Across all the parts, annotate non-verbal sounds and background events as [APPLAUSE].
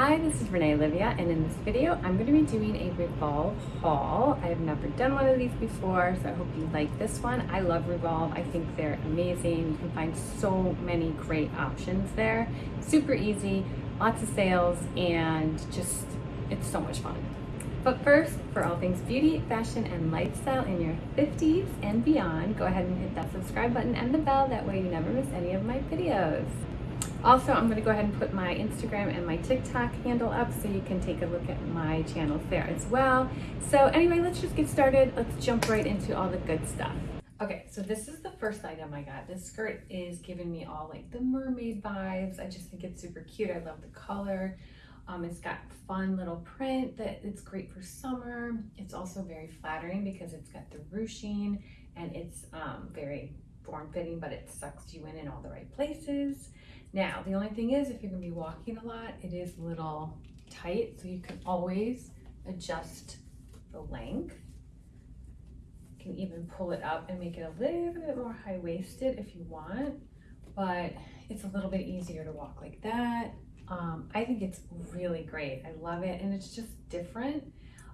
Hi, this is Renee Olivia, and in this video, I'm going to be doing a Revolve haul. I have never done one of these before, so I hope you like this one. I love Revolve. I think they're amazing. You can find so many great options there. Super easy, lots of sales, and just, it's so much fun. But first, for all things beauty, fashion, and lifestyle in your 50s and beyond, go ahead and hit that subscribe button and the bell. That way you never miss any of my videos. Also, I'm going to go ahead and put my Instagram and my TikTok handle up so you can take a look at my channels there as well. So anyway, let's just get started. Let's jump right into all the good stuff. Okay, so this is the first item I got. This skirt is giving me all like the mermaid vibes. I just think it's super cute. I love the color. Um, it's got fun little print that it's great for summer. It's also very flattering because it's got the ruching and it's um, very form-fitting, but it sucks you in in all the right places. Now, the only thing is if you're gonna be walking a lot, it is a little tight, so you can always adjust the length. You can even pull it up and make it a little bit more high-waisted if you want, but it's a little bit easier to walk like that. Um, I think it's really great. I love it, and it's just different.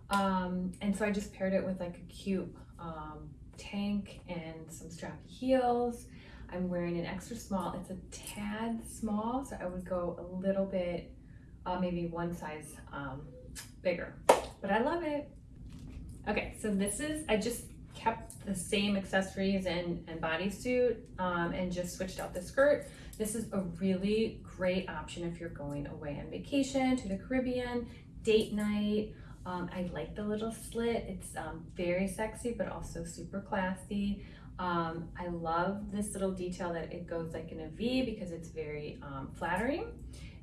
Um, and so I just paired it with like a cute um, tank and some strappy heels. I'm wearing an extra small. It's a tad small, so I would go a little bit, uh, maybe one size um, bigger, but I love it. Okay, so this is, I just kept the same accessories and, and bodysuit um, and just switched out the skirt. This is a really great option if you're going away on vacation to the Caribbean, date night. Um, I like the little slit. It's um, very sexy, but also super classy. Um, I love this little detail that it goes like in a V because it's very um, flattering.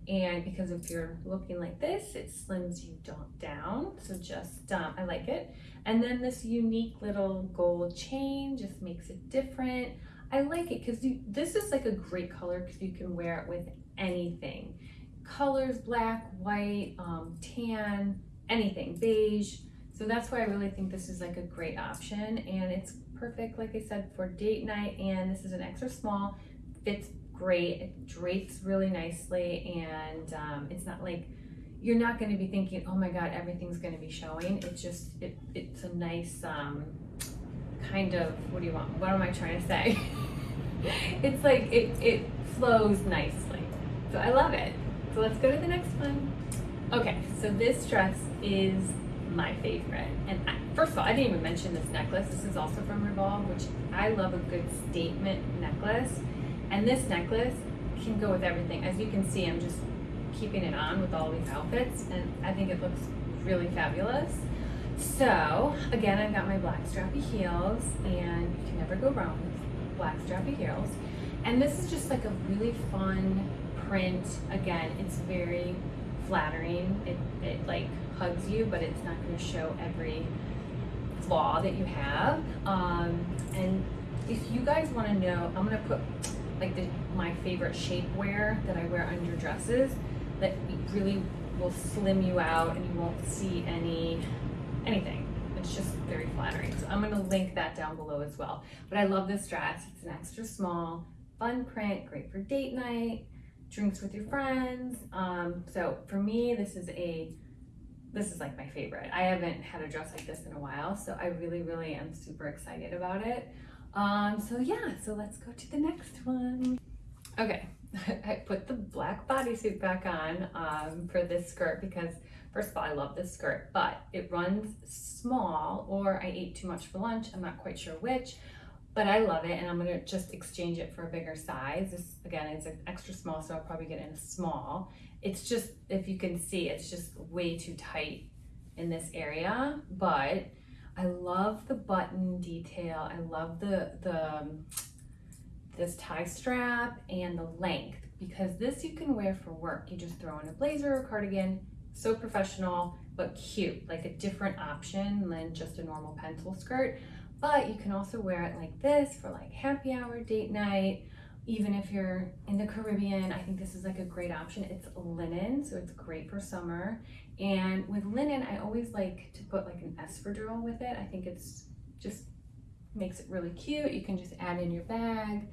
And because if you're looking like this, it slims you down. So just, um, I like it. And then this unique little gold chain just makes it different. I like it because this is like a great color because you can wear it with anything. Colors, black, white, um, tan, anything, beige. So that's why I really think this is like a great option. And it's perfect, like I said, for date night. And this is an extra small, fits great. It drapes really nicely. And um, it's not like, you're not going to be thinking, oh my God, everything's going to be showing. It's just, it, it's a nice um, kind of, what do you want? What am I trying to say? [LAUGHS] it's like, it, it flows nicely. So I love it. So let's go to the next one. Okay, so this dress is my favorite. And I, first of all, I didn't even mention this necklace. This is also from Revolve, which I love a good statement necklace. And this necklace can go with everything. As you can see, I'm just keeping it on with all these outfits and I think it looks really fabulous. So again, I've got my black strappy heels and you can never go wrong with black strappy heels. And this is just like a really fun print. Again, it's very flattering. It, it like hugs you, but it's not going to show every flaw that you have. Um, and if you guys want to know, I'm going to put like the, my favorite shapewear that I wear under dresses that really will slim you out and you won't see any anything. It's just very flattering. So I'm going to link that down below as well. But I love this dress. It's an extra small, fun print, great for date night, drinks with your friends. Um, so for me, this is a this is like my favorite. I haven't had a dress like this in a while, so I really, really am super excited about it. Um, so yeah, so let's go to the next one. Okay, [LAUGHS] I put the black bodysuit back on um, for this skirt because first of all, I love this skirt, but it runs small or I ate too much for lunch. I'm not quite sure which, but I love it and I'm gonna just exchange it for a bigger size. This again, it's an extra small, so I'll probably get in a small. It's just, if you can see, it's just way too tight in this area, but I love the button detail. I love the, the um, this tie strap and the length because this you can wear for work. You just throw on a blazer or cardigan, so professional, but cute, like a different option than just a normal pencil skirt. But you can also wear it like this for like happy hour, date night, even if you're in the Caribbean, I think this is like a great option. It's linen, so it's great for summer. And with linen, I always like to put like an espadrille with it. I think it's just makes it really cute. You can just add in your bag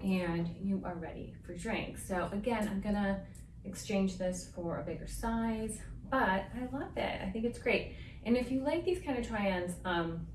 and you are ready for drinks. So again, I'm gonna exchange this for a bigger size, but I love it. I think it's great. And if you like these kind of try-ons, um,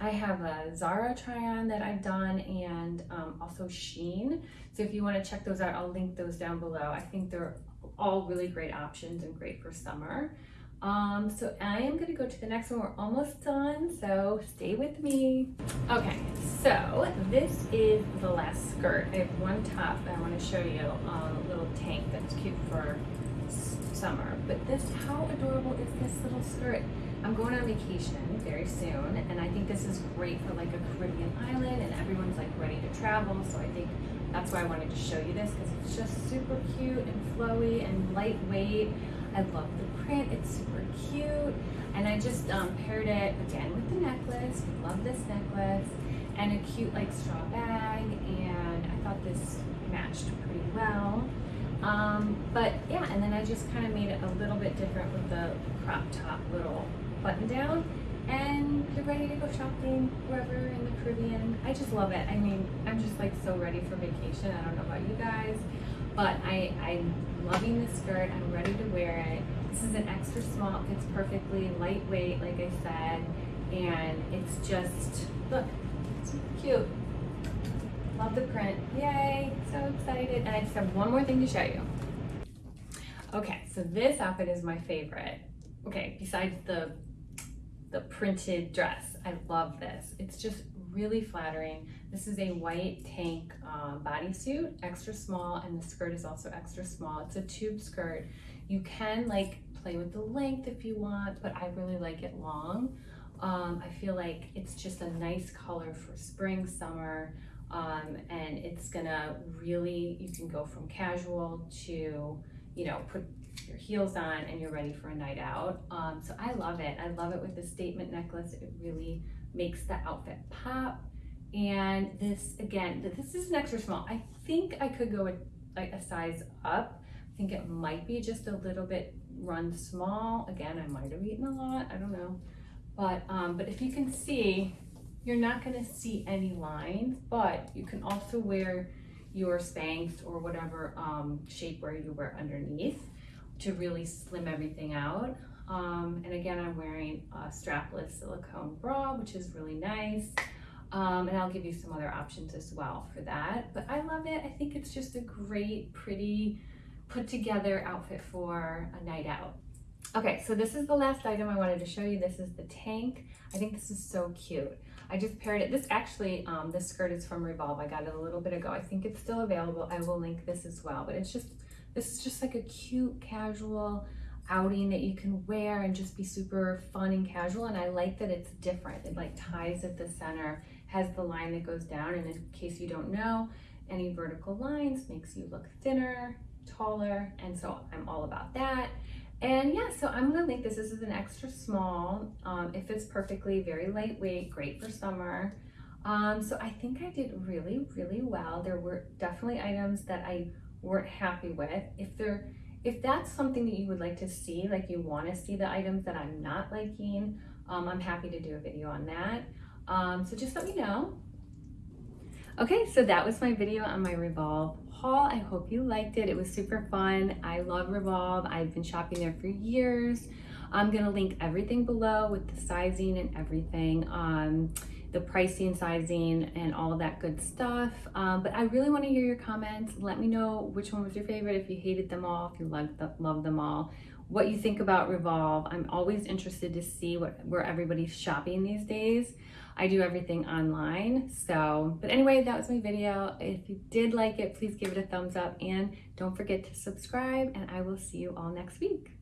I have a Zara try-on that I've done and um, also Shein. So if you want to check those out, I'll link those down below. I think they're all really great options and great for summer. Um, so I am gonna go to the next one. We're almost done, so stay with me. Okay, so this is the last skirt. I have one top I wanna show you, um, a little tank that's cute for summer. But this, how adorable is this little skirt? I'm going on vacation very soon, and I think this is great for like a Caribbean island, and everyone's like ready to travel. So I think that's why I wanted to show you this because it's just super cute and flowy and lightweight. I love the print, it's super cute. And I just um, paired it again with the necklace. Love this necklace and a cute like straw bag. And I thought this matched pretty well. Um, but yeah, and then I just kind of made it a little bit different with the crop top little button down and you're ready to go shopping wherever in the Caribbean. I just love it. I mean, I'm just like so ready for vacation. I don't know about you guys, but I, I'm loving this skirt. I'm ready to wear it. This is an extra small, it fits perfectly, lightweight, like I said, and it's just, look, super cute. Love the print. Yay, so excited. And I just have one more thing to show you. Okay, so this outfit is my favorite. Okay, besides the the printed dress. I love this. It's just really flattering. This is a white tank um, bodysuit, extra small, and the skirt is also extra small. It's a tube skirt. You can like play with the length if you want, but I really like it long. Um, I feel like it's just a nice color for spring, summer, um, and it's gonna really, you can go from casual to, you know, put your heels on and you're ready for a night out. Um, so I love it. I love it with the statement necklace. It really makes the outfit pop. And this, again, this is an extra small. I think I could go like a size up. I think it might be just a little bit run small. Again, I might have eaten a lot. I don't know. But, um, but if you can see, you're not gonna see any lines, but you can also wear your Spanx or whatever um, shapewear you wear underneath to really slim everything out. Um, and again, I'm wearing a strapless silicone bra, which is really nice. Um, and I'll give you some other options as well for that. But I love it. I think it's just a great, pretty, put together outfit for a night out. Okay, so this is the last item I wanted to show you. This is the tank. I think this is so cute. I just paired it. This actually, um, this skirt is from Revolve. I got it a little bit ago. I think it's still available. I will link this as well. But it's just this is just like a cute casual outing that you can wear and just be super fun and casual. And I like that it's different. It like ties at the center, has the line that goes down. And in case you don't know, any vertical lines makes you look thinner, taller. And so I'm all about that. And yeah, so I'm gonna link this. This is an extra small. Um, it fits perfectly, very lightweight, great for summer. Um, so I think I did really, really well. There were definitely items that I weren't happy with. If they're if that's something that you would like to see, like you want to see the items that I'm not liking, um, I'm happy to do a video on that. Um, so just let me know. Okay, so that was my video on my Revolve haul. I hope you liked it. It was super fun. I love Revolve. I've been shopping there for years. I'm gonna link everything below with the sizing and everything. Um, the pricing, sizing, and all that good stuff. Um, but I really want to hear your comments. Let me know which one was your favorite, if you hated them all, if you loved, the, loved them all, what you think about Revolve. I'm always interested to see what where everybody's shopping these days. I do everything online. So, but anyway, that was my video. If you did like it, please give it a thumbs up and don't forget to subscribe and I will see you all next week.